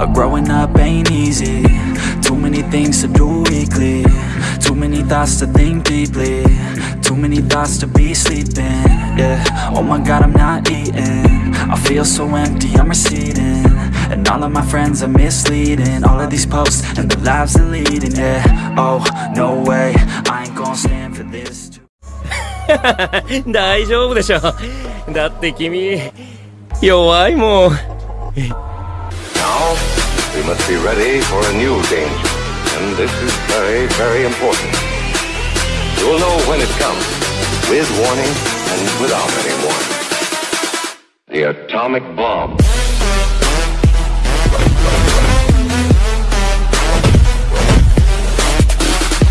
Uh, growing up ain't easy Too many things to do weekly Too many thoughts to think deeply Too many thoughts to be sleeping Yeah, oh my god I'm not eating I feel so empty, I'm receding And all of my friends are misleading All of these posts and the lives they're leading Yeah, oh no way I ain't gonna stand for this too 大丈夫でしょだって君弱いもん Now, we must be ready for a new danger. And this is very, very important. You will know when it comes, with warning and without any warning. The atomic bomb.